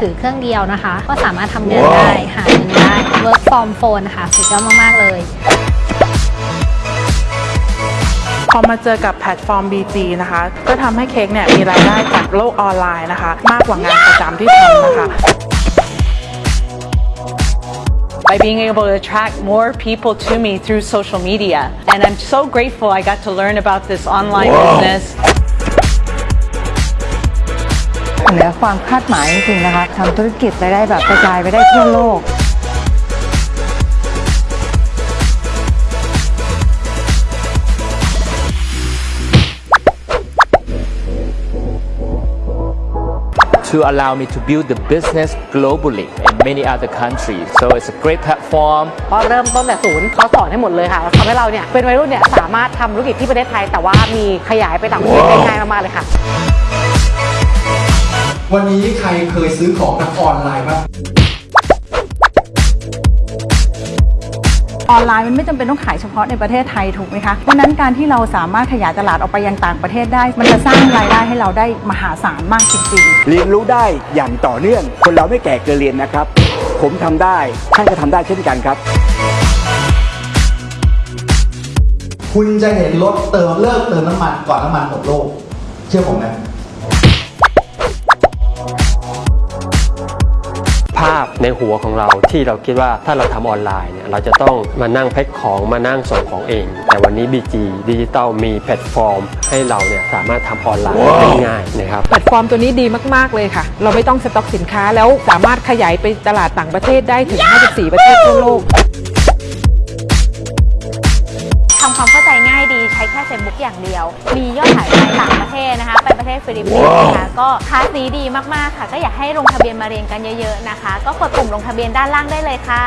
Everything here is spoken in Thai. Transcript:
ถือเครื่องเดียวนะคะ ก็สามารถทำงานได้ หาเงินได้ work from phone ค่ะสุดยอดมาก ๆ เลยพอมาเจอกับแพลตฟอร์ม BG นะคะ ก็ทำให้เค้กเนี่ยมีรายได้จากโลกออนไลน์นะคะ มากกว่างานประจำที่ทำนะคะ by being able to attract more people to me through social media. And I'm so grateful I got to learn about this online business. เหนือความคาดหมายจริงๆนะคะทำธุรกิจไปได้แบบกระจายไปได้ทั่วโลก to allow me to build the business globally in many other countries. So it's a great platform เพราะเริ่มต้นแต่ศูนย์เขาสอนให้หมดเลยค่ะทำให้เราเนี่ยเป็นวัยรุ่นเนี่ยสามารถทำธุรกิจที่ประเทศไทย แต่ว่ามีขยายไปต่างประเทศได้ง่ายมากๆเลยค่ะ วันนี้ใครเคยซื้อของทางออนไลน์บ้าง ออนไลน์มันไม่จำเป็นต้องขายเฉพาะในประเทศไทยถูกไหมคะ เพราะฉะนั้นการที่เราสามารถขยายตลาดออกไปยังต่างประเทศได้ มันจะสร้างรายได้ให้เราได้มหาศาลมากจริงๆเรียนรู้ได้อย่างต่อเนื่อง คนเราไม่แก่เกินเรียนนะครับ ผมทำได้ท่านก็ทำได้เช่นกันครับ คุณจะเห็นรถเติมเลิกเติมน้ำมันก่อนน้ำมันหมดโลก เชื่อผมไหม พในหัวของเราที่เราคิดว่าถ้าเราทำออนไลน์เนี่ยเราจะต้องมานั่งแพ็คของมานั่งส่งของเอง แต่วันนี้ BG ดิจิตอลมีแพลตฟอร์ม ให้เราเนี่ยสามารถทำออนไลน์ได้ง่ายนะครับแพลตฟอร์มตัวนี้ดีมาก ๆ เลยค่ะ เราไม่ต้องสต็อกสินค้าแล้วสามารถขยายไปตลาดต่างประเทศได้ถึง 54 ประเทศทั่วโลกทำความเข้าใจง่ายดีใช้ แค่ Facebook อย่างเดียว มียอดขายไปต่างประเทศนะคะ ไปประเทศฟิลิปปินส์นะคะก็คลาสนี้ดีมากๆค่ะ ก็อยากให้ลงทะเบียนมาเรียนกันเยอะ ๆนะคะ ก็กดปุ่มลงทะเบียนด้านล่างได้เลยค่ะ